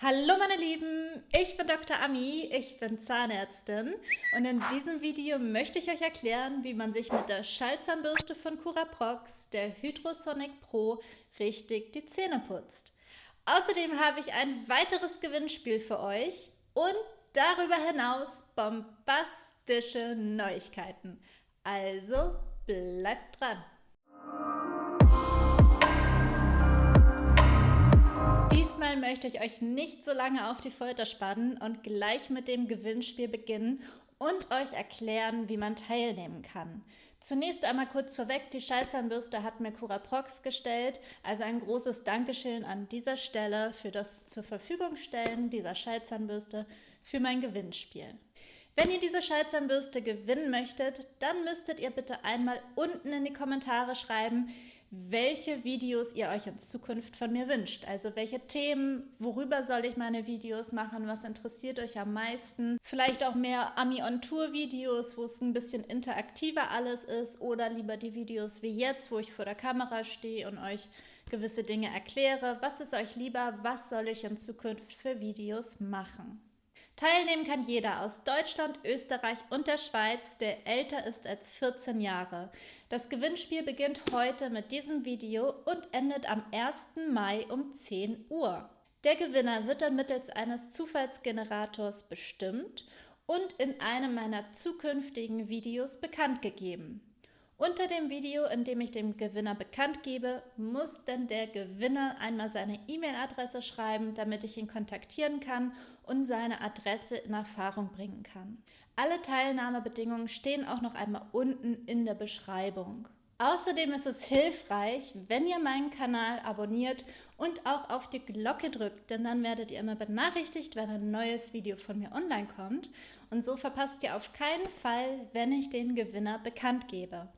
Hallo meine Lieben, ich bin Dr. Ami, ich bin Zahnärztin und in diesem Video möchte ich euch erklären, wie man sich mit der Schallzahnbürste von Curaprox, der Hydrosonic Pro, richtig die Zähne putzt. Außerdem habe ich ein weiteres Gewinnspiel für euch und darüber hinaus bombastische Neuigkeiten. Also bleibt dran! Diesmal möchte ich euch nicht so lange auf die Folter spannen und gleich mit dem Gewinnspiel beginnen und euch erklären, wie man teilnehmen kann. Zunächst einmal kurz vorweg, die Schallzahnbürste hat mir Curaprox gestellt, also ein großes Dankeschön an dieser Stelle für das zur Verfügung stellen dieser Schallzahnbürste für mein Gewinnspiel. Wenn ihr diese Schallzahnbürste gewinnen möchtet, dann müsstet ihr bitte einmal unten in die Kommentare schreiben, welche Videos ihr euch in Zukunft von mir wünscht. Also welche Themen, worüber soll ich meine Videos machen, was interessiert euch am meisten. Vielleicht auch mehr Ami-on-Tour-Videos, wo es ein bisschen interaktiver alles ist oder lieber die Videos wie jetzt, wo ich vor der Kamera stehe und euch gewisse Dinge erkläre. Was ist euch lieber? Was soll ich in Zukunft für Videos machen? Teilnehmen kann jeder aus Deutschland, Österreich und der Schweiz, der älter ist als 14 Jahre. Das Gewinnspiel beginnt heute mit diesem Video und endet am 1. Mai um 10 Uhr. Der Gewinner wird dann mittels eines Zufallsgenerators bestimmt und in einem meiner zukünftigen Videos bekannt gegeben. Unter dem Video, in dem ich dem Gewinner bekannt gebe, muss denn der Gewinner einmal seine E-Mail-Adresse schreiben, damit ich ihn kontaktieren kann und seine Adresse in Erfahrung bringen kann. Alle Teilnahmebedingungen stehen auch noch einmal unten in der Beschreibung. Außerdem ist es hilfreich, wenn ihr meinen Kanal abonniert und auch auf die Glocke drückt, denn dann werdet ihr immer benachrichtigt, wenn ein neues Video von mir online kommt. Und so verpasst ihr auf keinen Fall, wenn ich den Gewinner bekannt gebe.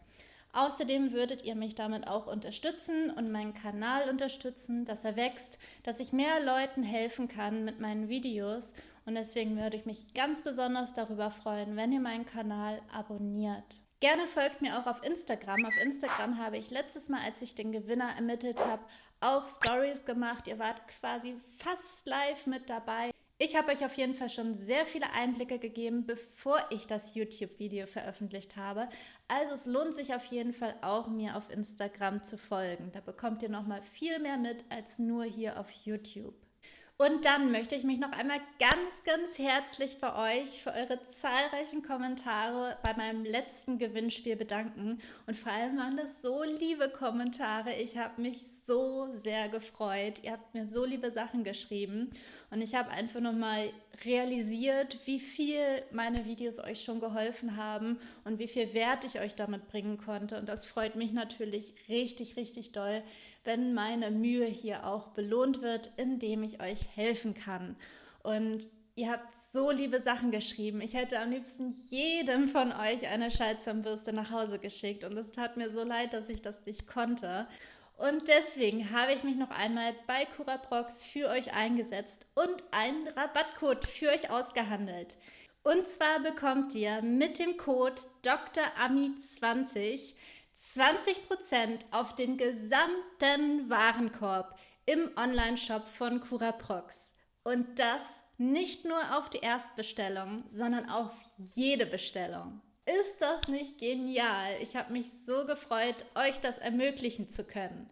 Außerdem würdet ihr mich damit auch unterstützen und meinen Kanal unterstützen, dass er wächst, dass ich mehr Leuten helfen kann mit meinen Videos und deswegen würde ich mich ganz besonders darüber freuen, wenn ihr meinen Kanal abonniert. Gerne folgt mir auch auf Instagram. Auf Instagram habe ich letztes Mal, als ich den Gewinner ermittelt habe, auch Stories gemacht. Ihr wart quasi fast live mit dabei. Ich habe euch auf jeden Fall schon sehr viele Einblicke gegeben, bevor ich das YouTube-Video veröffentlicht habe. Also es lohnt sich auf jeden Fall auch, mir auf Instagram zu folgen. Da bekommt ihr nochmal viel mehr mit als nur hier auf YouTube. Und dann möchte ich mich noch einmal ganz, ganz herzlich bei euch für eure zahlreichen Kommentare bei meinem letzten Gewinnspiel bedanken. Und vor allem waren das so liebe Kommentare. Ich habe mich so sehr gefreut. Ihr habt mir so liebe Sachen geschrieben und ich habe einfach nochmal realisiert, wie viel meine Videos euch schon geholfen haben und wie viel Wert ich euch damit bringen konnte. Und das freut mich natürlich richtig, richtig doll, wenn meine Mühe hier auch belohnt wird, indem ich euch helfen kann. Und ihr habt so liebe Sachen geschrieben. Ich hätte am liebsten jedem von euch eine Schallzahnbürste nach Hause geschickt und es tat mir so leid, dass ich das nicht konnte. Und deswegen habe ich mich noch einmal bei Curaprox für euch eingesetzt und einen Rabattcode für euch ausgehandelt. Und zwar bekommt ihr mit dem Code DrAmi20 20% auf den gesamten Warenkorb im Onlineshop von Curaprox. Und das nicht nur auf die Erstbestellung, sondern auf jede Bestellung. Ist das nicht genial? Ich habe mich so gefreut, euch das ermöglichen zu können.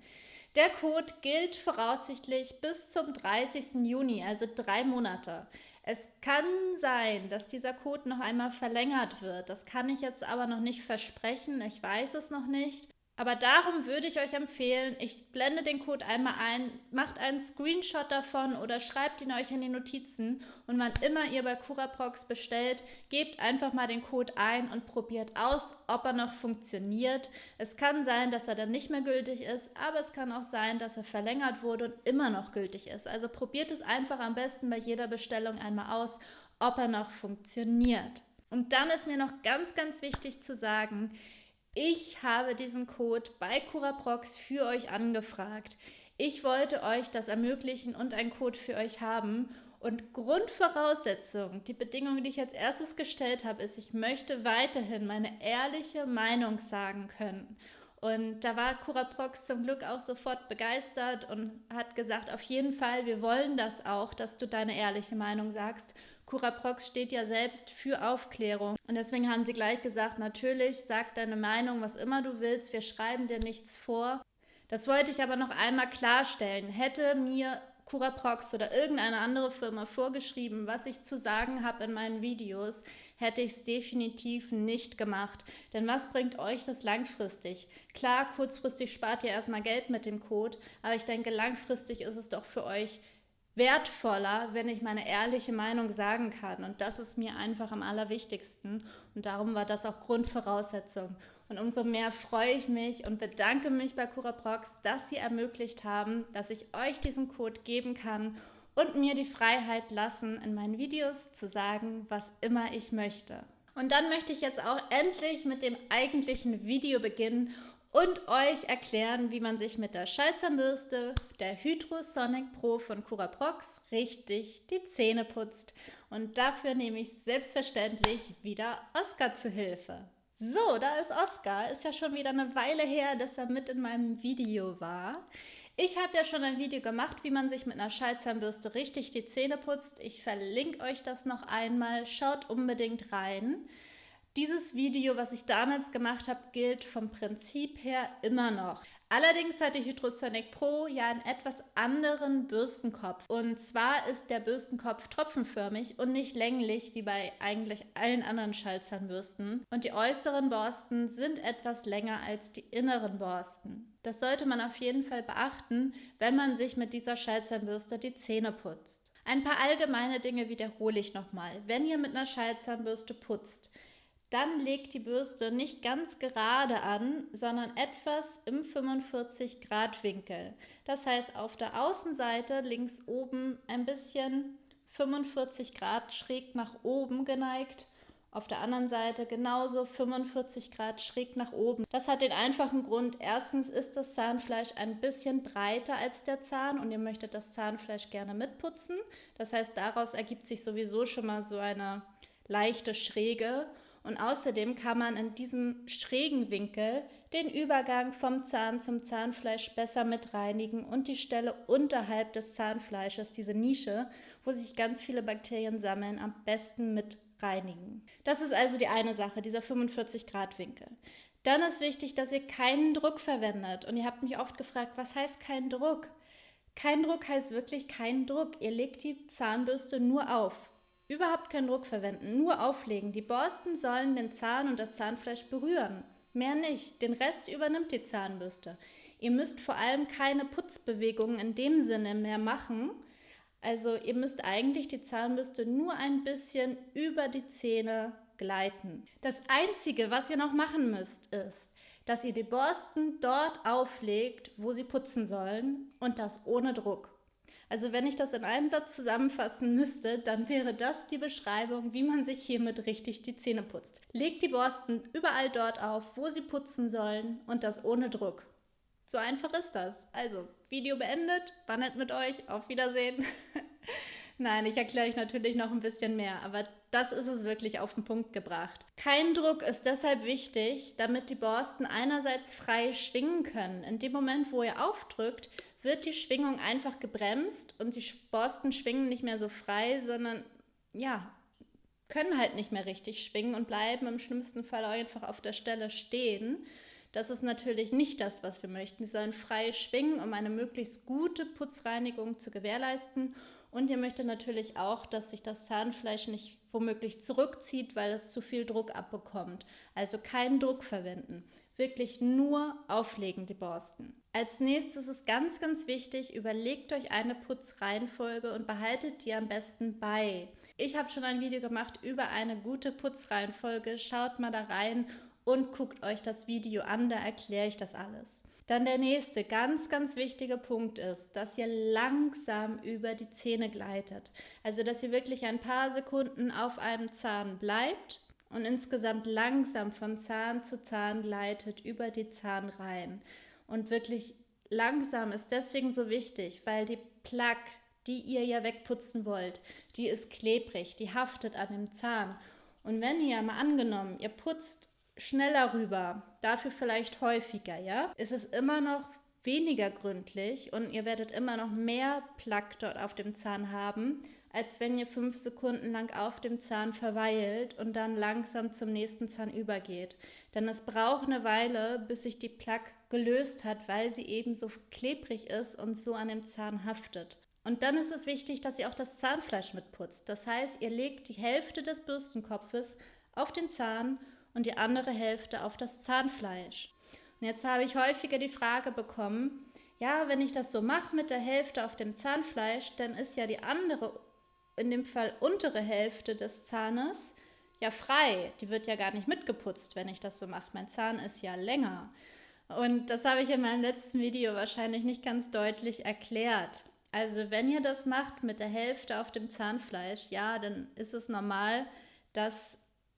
Der Code gilt voraussichtlich bis zum 30. Juni, also drei Monate. Es kann sein, dass dieser Code noch einmal verlängert wird. Das kann ich jetzt aber noch nicht versprechen. Ich weiß es noch nicht. Aber darum würde ich euch empfehlen, ich blende den Code einmal ein, macht einen Screenshot davon oder schreibt ihn euch in die Notizen und wann immer ihr bei Curaprox bestellt, gebt einfach mal den Code ein und probiert aus, ob er noch funktioniert. Es kann sein, dass er dann nicht mehr gültig ist, aber es kann auch sein, dass er verlängert wurde und immer noch gültig ist. Also probiert es einfach am besten bei jeder Bestellung einmal aus, ob er noch funktioniert. Und dann ist mir noch ganz, ganz wichtig zu sagen, ich habe diesen Code bei Curaprox für euch angefragt. Ich wollte euch das ermöglichen und einen Code für euch haben. Und Grundvoraussetzung, die Bedingung, die ich als erstes gestellt habe, ist, ich möchte weiterhin meine ehrliche Meinung sagen können. Und da war Curaprox zum Glück auch sofort begeistert und hat gesagt, auf jeden Fall, wir wollen das auch, dass du deine ehrliche Meinung sagst. Curaprox steht ja selbst für Aufklärung. Und deswegen haben sie gleich gesagt, natürlich, sag deine Meinung, was immer du willst, wir schreiben dir nichts vor. Das wollte ich aber noch einmal klarstellen. Hätte mir Curaprox oder irgendeine andere Firma vorgeschrieben, was ich zu sagen habe in meinen Videos, hätte ich es definitiv nicht gemacht. Denn was bringt euch das langfristig? Klar, kurzfristig spart ihr erstmal Geld mit dem Code, aber ich denke, langfristig ist es doch für euch wertvoller, wenn ich meine ehrliche Meinung sagen kann. Und das ist mir einfach am allerwichtigsten. Und darum war das auch Grundvoraussetzung. Und umso mehr freue ich mich und bedanke mich bei CuraProx, dass sie ermöglicht haben, dass ich euch diesen Code geben kann und mir die Freiheit lassen, in meinen Videos zu sagen, was immer ich möchte. Und dann möchte ich jetzt auch endlich mit dem eigentlichen Video beginnen und euch erklären, wie man sich mit der Schallzahnbürste der Hydrosonic Pro von Curaprox richtig die Zähne putzt. Und dafür nehme ich selbstverständlich wieder Oskar zu Hilfe. So, da ist Oskar. Ist ja schon wieder eine Weile her, dass er mit in meinem Video war. Ich habe ja schon ein Video gemacht, wie man sich mit einer Schallzahnbürste richtig die Zähne putzt. Ich verlinke euch das noch einmal. Schaut unbedingt rein. Dieses Video, was ich damals gemacht habe, gilt vom Prinzip her immer noch. Allerdings hat die Hydrosonic Pro ja einen etwas anderen Bürstenkopf. Und zwar ist der Bürstenkopf tropfenförmig und nicht länglich wie bei eigentlich allen anderen Schallzahnbürsten. Und die äußeren Borsten sind etwas länger als die inneren Borsten. Das sollte man auf jeden Fall beachten, wenn man sich mit dieser Schallzahnbürste die Zähne putzt. Ein paar allgemeine Dinge wiederhole ich nochmal. Wenn ihr mit einer Schallzahnbürste putzt, dann legt die Bürste nicht ganz gerade an, sondern etwas im 45 Grad Winkel. Das heißt auf der Außenseite links oben ein bisschen 45 Grad schräg nach oben geneigt. Auf der anderen Seite genauso 45 Grad schräg nach oben. Das hat den einfachen Grund, erstens ist das Zahnfleisch ein bisschen breiter als der Zahn und ihr möchtet das Zahnfleisch gerne mitputzen. Das heißt, daraus ergibt sich sowieso schon mal so eine leichte Schräge. Und außerdem kann man in diesem schrägen Winkel den Übergang vom Zahn zum Zahnfleisch besser mit reinigen und die Stelle unterhalb des Zahnfleisches, diese Nische, wo sich ganz viele Bakterien sammeln, am besten mit reinigen. Das ist also die eine Sache, dieser 45 Grad Winkel. Dann ist wichtig, dass ihr keinen Druck verwendet. Und ihr habt mich oft gefragt, was heißt kein Druck? Kein Druck heißt wirklich kein Druck. Ihr legt die Zahnbürste nur auf. Überhaupt keinen Druck verwenden, nur auflegen. Die Borsten sollen den Zahn und das Zahnfleisch berühren. Mehr nicht. Den Rest übernimmt die Zahnbürste. Ihr müsst vor allem keine Putzbewegungen in dem Sinne mehr machen. Also ihr müsst eigentlich die Zahnbürste nur ein bisschen über die Zähne gleiten. Das Einzige, was ihr noch machen müsst, ist, dass ihr die Borsten dort auflegt, wo sie putzen sollen und das ohne Druck. Also wenn ich das in einem Satz zusammenfassen müsste, dann wäre das die Beschreibung, wie man sich hiermit richtig die Zähne putzt. Legt die Borsten überall dort auf, wo sie putzen sollen und das ohne Druck. So einfach ist das. Also, Video beendet, war nett mit euch, auf Wiedersehen. Nein, ich erkläre euch natürlich noch ein bisschen mehr, aber das ist es wirklich auf den Punkt gebracht. Kein Druck ist deshalb wichtig, damit die Borsten einerseits frei schwingen können. In dem Moment, wo ihr aufdrückt, wird die Schwingung einfach gebremst und die Borsten schwingen nicht mehr so frei, sondern ja, können halt nicht mehr richtig schwingen und bleiben im schlimmsten Fall einfach auf der Stelle stehen. Das ist natürlich nicht das, was wir möchten. Sie sollen frei schwingen, um eine möglichst gute Putzreinigung zu gewährleisten. Und ihr möchtet natürlich auch, dass sich das Zahnfleisch nicht womöglich zurückzieht, weil es zu viel Druck abbekommt. Also keinen Druck verwenden wirklich nur auflegen, die Borsten. Als nächstes ist ganz, ganz wichtig, überlegt euch eine Putzreihenfolge und behaltet die am besten bei. Ich habe schon ein Video gemacht über eine gute Putzreihenfolge. Schaut mal da rein und guckt euch das Video an, da erkläre ich das alles. Dann der nächste ganz, ganz wichtige Punkt ist, dass ihr langsam über die Zähne gleitet. Also, dass ihr wirklich ein paar Sekunden auf einem Zahn bleibt und insgesamt langsam von Zahn zu Zahn gleitet über die Zahnreihen. Und wirklich langsam ist deswegen so wichtig, weil die Plaque, die ihr ja wegputzen wollt, die ist klebrig, die haftet an dem Zahn. Und wenn ihr mal angenommen, ihr putzt schneller rüber, dafür vielleicht häufiger, ja? Ist es immer noch weniger gründlich und ihr werdet immer noch mehr Plaque dort auf dem Zahn haben, als wenn ihr fünf Sekunden lang auf dem Zahn verweilt und dann langsam zum nächsten Zahn übergeht. Denn es braucht eine Weile, bis sich die Plaque gelöst hat, weil sie eben so klebrig ist und so an dem Zahn haftet. Und dann ist es wichtig, dass ihr auch das Zahnfleisch mitputzt. Das heißt, ihr legt die Hälfte des Bürstenkopfes auf den Zahn und die andere Hälfte auf das Zahnfleisch. Und jetzt habe ich häufiger die Frage bekommen, ja, wenn ich das so mache mit der Hälfte auf dem Zahnfleisch, dann ist ja die andere, in dem Fall untere Hälfte des Zahnes, ja frei. Die wird ja gar nicht mitgeputzt, wenn ich das so mache. Mein Zahn ist ja länger. Und das habe ich in meinem letzten Video wahrscheinlich nicht ganz deutlich erklärt. Also wenn ihr das macht mit der Hälfte auf dem Zahnfleisch, ja, dann ist es normal, dass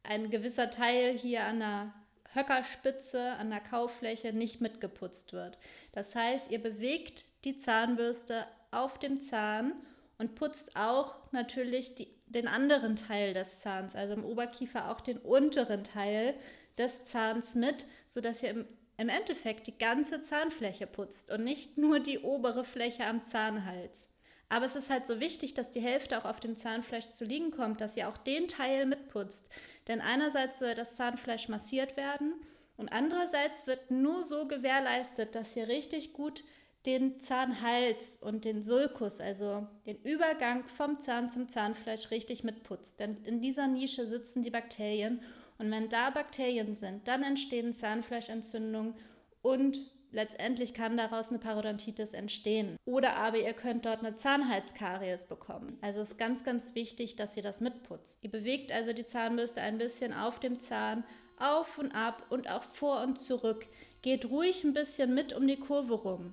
ein gewisser Teil hier an der Höckerspitze, an der Kaufläche nicht mitgeputzt wird. Das heißt, ihr bewegt die Zahnbürste auf dem Zahn und putzt auch natürlich die, den anderen Teil des Zahns, also im Oberkiefer auch den unteren Teil des Zahns mit, sodass ihr im, im Endeffekt die ganze Zahnfläche putzt und nicht nur die obere Fläche am Zahnhals. Aber es ist halt so wichtig, dass die Hälfte auch auf dem Zahnfleisch zu liegen kommt, dass ihr auch den Teil mitputzt. Denn einerseits soll das Zahnfleisch massiert werden und andererseits wird nur so gewährleistet, dass ihr richtig gut den Zahnhals und den Sulkus, also den Übergang vom Zahn zum Zahnfleisch, richtig mitputzt. Denn in dieser Nische sitzen die Bakterien und wenn da Bakterien sind, dann entstehen Zahnfleischentzündungen und letztendlich kann daraus eine Parodontitis entstehen. Oder aber ihr könnt dort eine Zahnhalskaries bekommen. Also ist ganz, ganz wichtig, dass ihr das mitputzt. Ihr bewegt also die Zahnbürste ein bisschen auf dem Zahn, auf und ab und auch vor und zurück. Geht ruhig ein bisschen mit um die Kurve rum.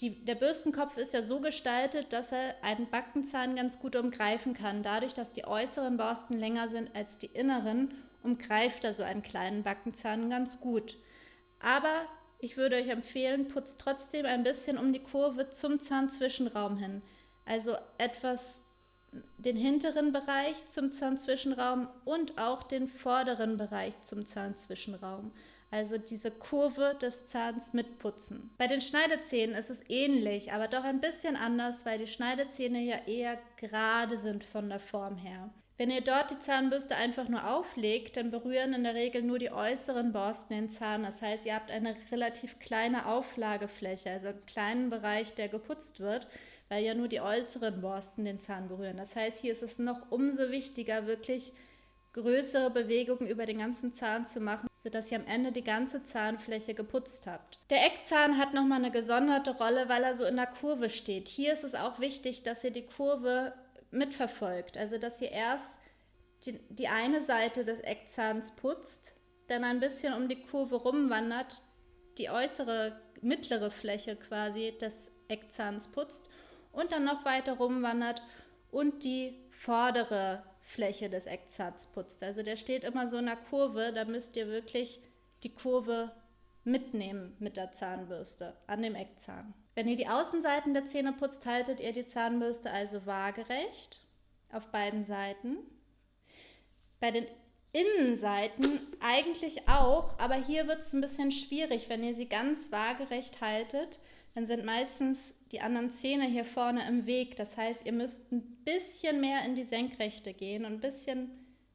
Die, der Bürstenkopf ist ja so gestaltet, dass er einen Backenzahn ganz gut umgreifen kann. Dadurch, dass die äußeren Borsten länger sind als die inneren, umgreift er so einen kleinen Backenzahn ganz gut. Aber ich würde euch empfehlen, putzt trotzdem ein bisschen um die Kurve zum Zahnzwischenraum hin. Also etwas den hinteren Bereich zum Zahnzwischenraum und auch den vorderen Bereich zum Zahnzwischenraum. Also diese Kurve des Zahns mitputzen. Bei den Schneidezähnen ist es ähnlich, aber doch ein bisschen anders, weil die Schneidezähne ja eher gerade sind von der Form her. Wenn ihr dort die Zahnbürste einfach nur auflegt, dann berühren in der Regel nur die äußeren Borsten den Zahn. Das heißt, ihr habt eine relativ kleine Auflagefläche, also einen kleinen Bereich, der geputzt wird, weil ja nur die äußeren Borsten den Zahn berühren. Das heißt, hier ist es noch umso wichtiger, wirklich größere Bewegungen über den ganzen Zahn zu machen, sodass ihr am Ende die ganze Zahnfläche geputzt habt. Der Eckzahn hat nochmal eine gesonderte Rolle, weil er so in der Kurve steht. Hier ist es auch wichtig, dass ihr die Kurve mitverfolgt. Also dass ihr erst die, die eine Seite des Eckzahns putzt, dann ein bisschen um die Kurve rumwandert, die äußere mittlere Fläche quasi des Eckzahns putzt und dann noch weiter rumwandert und die vordere Fläche des Eckzahns putzt. Also der steht immer so in der Kurve, da müsst ihr wirklich die Kurve mitnehmen mit der Zahnbürste an dem Eckzahn. Wenn ihr die Außenseiten der Zähne putzt, haltet ihr die Zahnbürste also waagerecht auf beiden Seiten. Bei den Innenseiten eigentlich auch, aber hier wird es ein bisschen schwierig. Wenn ihr sie ganz waagerecht haltet, dann sind meistens die anderen Zähne hier vorne im Weg. Das heißt, ihr müsst ein bisschen mehr in die Senkrechte gehen und ein bisschen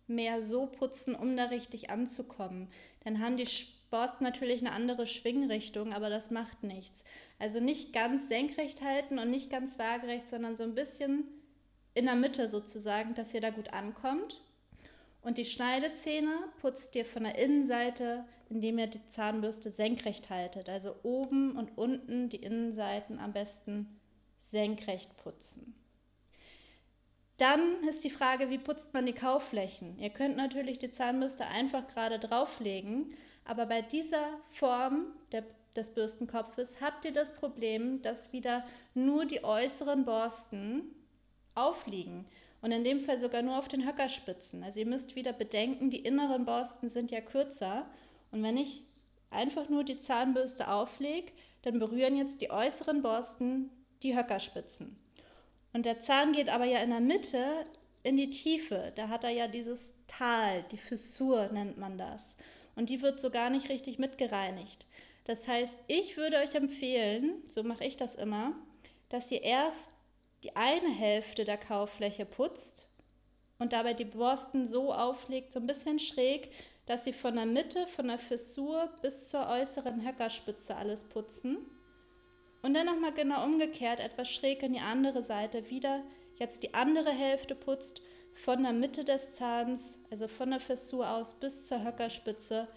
mehr so putzen, um da richtig anzukommen. Dann haben die Borsten natürlich eine andere Schwingrichtung, aber das macht nichts. Also nicht ganz senkrecht halten und nicht ganz waagerecht, sondern so ein bisschen in der Mitte sozusagen, dass ihr da gut ankommt. Und die Schneidezähne putzt ihr von der Innenseite, indem ihr die Zahnbürste senkrecht haltet. Also oben und unten die Innenseiten am besten senkrecht putzen. Dann ist die Frage, wie putzt man die Kauflächen? Ihr könnt natürlich die Zahnbürste einfach gerade drauflegen, aber bei dieser Form der, des Bürstenkopfes habt ihr das Problem, dass wieder nur die äußeren Borsten aufliegen und in dem Fall sogar nur auf den Höckerspitzen. Also ihr müsst wieder bedenken, die inneren Borsten sind ja kürzer und wenn ich einfach nur die Zahnbürste auflege, dann berühren jetzt die äußeren Borsten die Höckerspitzen. Und der Zahn geht aber ja in der Mitte in die Tiefe. Da hat er ja dieses Tal, die Fissur nennt man das. und die wird so gar nicht richtig mitgereinigt. Das heißt, ich würde euch empfehlen, so mache ich das immer, dass ihr erst die eine Hälfte der Kauffläche putzt und dabei die Borsten so auflegt, so ein bisschen schräg, dass sie von der Mitte, von der Fissur bis zur äußeren Höckerspitze alles putzen. Und dann nochmal genau umgekehrt, etwas schräg in die andere Seite, wieder jetzt die andere Hälfte putzt, von der Mitte des Zahns, also von der Fissur aus bis zur Höckerspitze,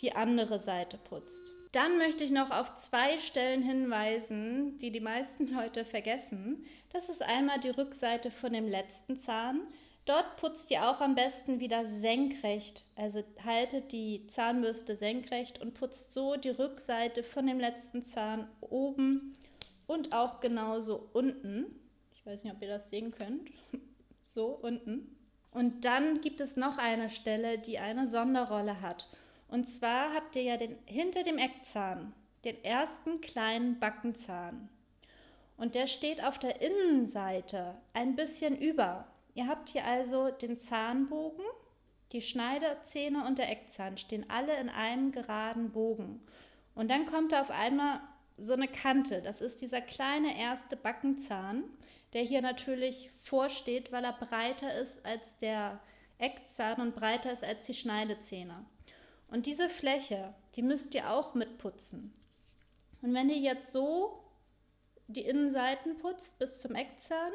die andere Seite putzt. Dann möchte ich noch auf zwei Stellen hinweisen, die die meisten Leute vergessen. Das ist einmal die Rückseite von dem letzten Zahn. Dort putzt ihr auch am besten wieder senkrecht. Also haltet die Zahnbürste senkrecht und putzt so die Rückseite von dem letzten Zahn oben und auch genauso unten. Ich weiß nicht, ob ihr das sehen könnt. so unten. Und dann gibt es noch eine Stelle, die eine Sonderrolle hat. Und zwar habt ihr ja den, hinter dem Eckzahn den ersten kleinen Backenzahn. Und der steht auf der Innenseite ein bisschen über. Ihr habt hier also den Zahnbogen, die Schneiderzähne und der Eckzahn stehen alle in einem geraden Bogen. Und dann kommt da auf einmal so eine Kante. Das ist dieser kleine erste Backenzahn, der hier natürlich vorsteht, weil er breiter ist als der Eckzahn und breiter ist als die Schneidezähne. Und diese Fläche, die müsst ihr auch mitputzen. Und wenn ihr jetzt so die Innenseiten putzt bis zum Eckzahn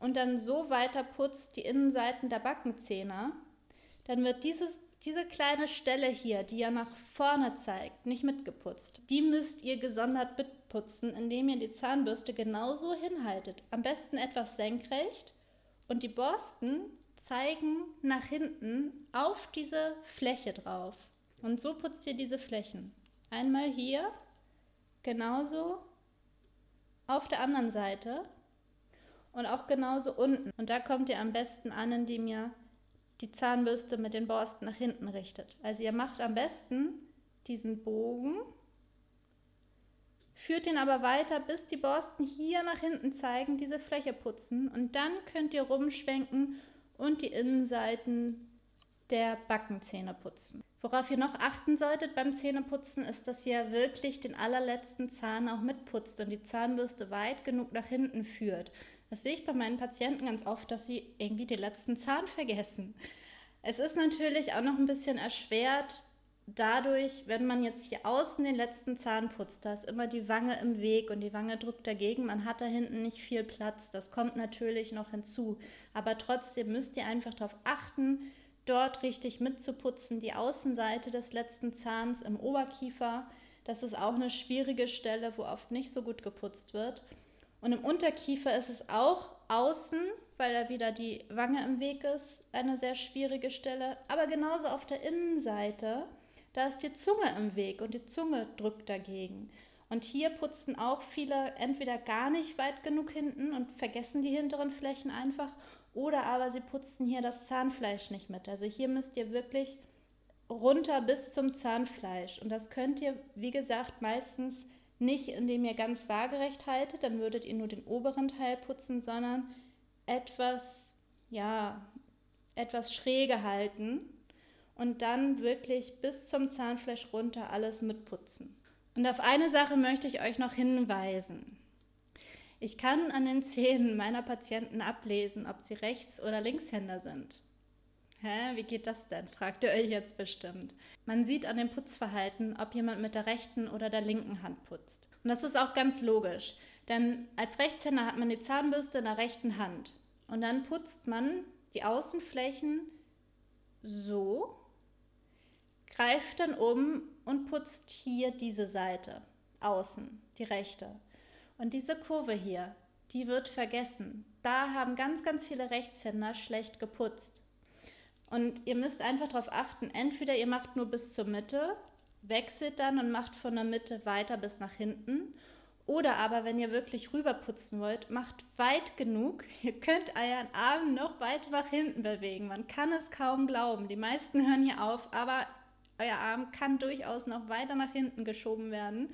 und dann so weiter putzt die Innenseiten der Backenzähne, dann wird dieses, diese kleine Stelle hier, die ja nach vorne zeigt, nicht mitgeputzt. Die müsst ihr gesondert mitputzen, indem ihr die Zahnbürste genauso hinhaltet. Am besten etwas senkrecht und die Borsten zeigen nach hinten auf diese Fläche drauf. Und so putzt ihr diese Flächen. Einmal hier, genauso auf der anderen Seite und auch genauso unten. Und da kommt ihr am besten an, indem ihr die Zahnbürste mit den Borsten nach hinten richtet. Also ihr macht am besten diesen Bogen, führt den aber weiter, bis die Borsten hier nach hinten zeigen, diese Fläche putzen. Und dann könnt ihr rumschwenken und die Innenseiten der Backenzähne putzen. Worauf ihr noch achten solltet beim Zähneputzen ist, dass ihr wirklich den allerletzten Zahn auch mitputzt und die Zahnbürste weit genug nach hinten führt. Das sehe ich bei meinen Patienten ganz oft, dass sie irgendwie den letzten Zahn vergessen. Es ist natürlich auch noch ein bisschen erschwert, dadurch, wenn man jetzt hier außen den letzten Zahn putzt, da ist immer die Wange im Weg und die Wange drückt dagegen, man hat da hinten nicht viel Platz. Das kommt natürlich noch hinzu. Aber trotzdem müsst ihr einfach darauf achten, dort richtig mitzuputzen. Die Außenseite des letzten Zahns im Oberkiefer, das ist auch eine schwierige Stelle, wo oft nicht so gut geputzt wird. Und im Unterkiefer ist es auch außen, weil da wieder die Wange im Weg ist, eine sehr schwierige Stelle. Aber genauso auf der Innenseite da ist die Zunge im Weg und die Zunge drückt dagegen. Und hier putzen auch viele entweder gar nicht weit genug hinten und vergessen die hinteren Flächen einfach oder aber sie putzen hier das Zahnfleisch nicht mit. Also hier müsst ihr wirklich runter bis zum Zahnfleisch. Und das könnt ihr, wie gesagt, meistens nicht, indem ihr ganz waagerecht haltet, dann würdet ihr nur den oberen Teil putzen, sondern etwas, ja, etwas schräge halten und dann wirklich bis zum Zahnfleisch runter alles mitputzen. Und auf eine Sache möchte ich euch noch hinweisen. Ich kann an den Zähnen meiner Patienten ablesen, ob sie Rechts- oder Linkshänder sind. Hä, wie geht das denn? fragt ihr euch jetzt bestimmt. Man sieht an dem Putzverhalten, ob jemand mit der rechten oder der linken Hand putzt. Und das ist auch ganz logisch, denn als Rechtshänder hat man die Zahnbürste in der rechten Hand. Und dann putzt man die Außenflächen so greift dann um und putzt hier diese Seite außen, die rechte. Und diese Kurve hier, die wird vergessen. Da haben ganz, ganz viele Rechtshänder schlecht geputzt. Und ihr müsst einfach darauf achten, entweder ihr macht nur bis zur Mitte, wechselt dann und macht von der Mitte weiter bis nach hinten. Oder aber, wenn ihr wirklich rüberputzen wollt, macht weit genug. Ihr könnt euren Arm noch weiter nach hinten bewegen. Man kann es kaum glauben. Die meisten hören hier auf, aber euer Arm kann durchaus noch weiter nach hinten geschoben werden.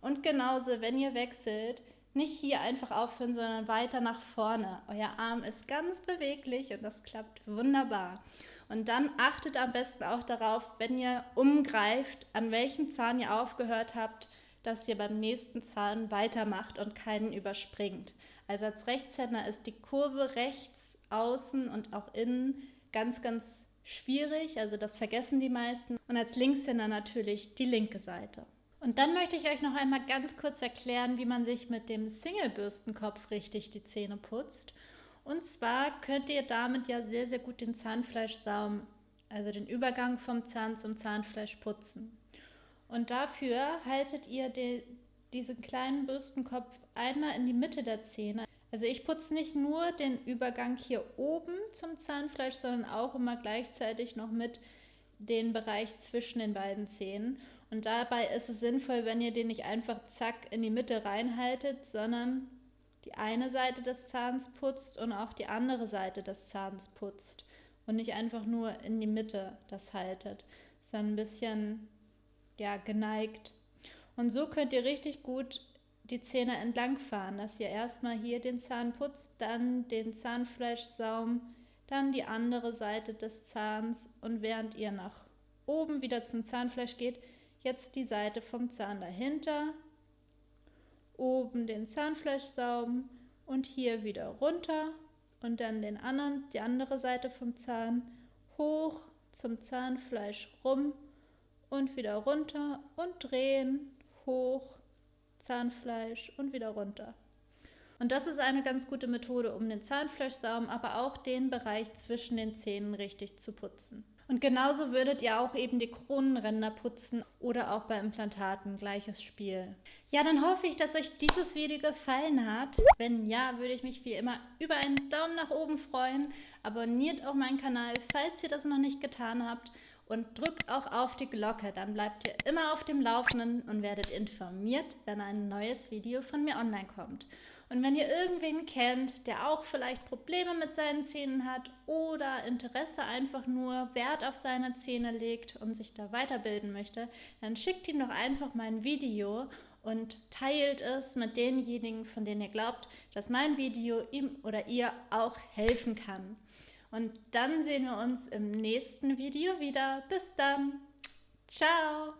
Und genauso, wenn ihr wechselt, nicht hier einfach aufhören, sondern weiter nach vorne. Euer Arm ist ganz beweglich und das klappt wunderbar. Und dann achtet am besten auch darauf, wenn ihr umgreift, an welchem Zahn ihr aufgehört habt, dass ihr beim nächsten Zahn weitermacht und keinen überspringt. Also als Rechtshänder ist die Kurve rechts, außen und auch innen ganz, ganz schwierig. Also das vergessen die meisten. Und als Linkshänder natürlich die linke Seite. Und dann möchte ich euch noch einmal ganz kurz erklären, wie man sich mit dem Single-Bürstenkopf richtig die Zähne putzt. Und zwar könnt ihr damit ja sehr, sehr gut den Zahnfleischsaum, also den Übergang vom Zahn zum Zahnfleisch putzen. Und dafür haltet ihr den, diesen kleinen Bürstenkopf einmal in die Mitte der Zähne. Also ich putze nicht nur den Übergang hier oben zum Zahnfleisch, sondern auch immer gleichzeitig noch mit den Bereich zwischen den beiden Zähnen. Und dabei ist es sinnvoll, wenn ihr den nicht einfach zack in die Mitte reinhaltet, sondern die eine Seite des Zahns putzt und auch die andere Seite des Zahns putzt. Und nicht einfach nur in die Mitte das haltet, sondern ein bisschen ja, geneigt. Und so könnt ihr richtig gut die Zähne entlang fahren, dass ihr erstmal hier den Zahn putzt, dann den Zahnfleischsaum, dann die andere Seite des Zahns und während ihr nach oben wieder zum Zahnfleisch geht, Jetzt die Seite vom Zahn dahinter, oben den Zahnfleischsaum und hier wieder runter und dann den anderen, die andere Seite vom Zahn hoch zum Zahnfleisch rum und wieder runter und drehen, hoch, Zahnfleisch und wieder runter. Und das ist eine ganz gute Methode, um den Zahnfleischsaum, aber auch den Bereich zwischen den Zähnen richtig zu putzen. Und genauso würdet ihr auch eben die Kronenränder putzen oder auch bei Implantaten gleiches Spiel. Ja, dann hoffe ich, dass euch dieses Video gefallen hat. Wenn ja, würde ich mich wie immer über einen Daumen nach oben freuen. Abonniert auch meinen Kanal, falls ihr das noch nicht getan habt. Und drückt auch auf die Glocke, dann bleibt ihr immer auf dem Laufenden und werdet informiert, wenn ein neues Video von mir online kommt. Und wenn ihr irgendwen kennt, der auch vielleicht Probleme mit seinen Zähnen hat oder Interesse einfach nur Wert auf seine Zähne legt und sich da weiterbilden möchte, dann schickt ihm doch einfach mein Video und teilt es mit denjenigen, von denen ihr glaubt, dass mein Video ihm oder ihr auch helfen kann. Und dann sehen wir uns im nächsten Video wieder. Bis dann. Ciao.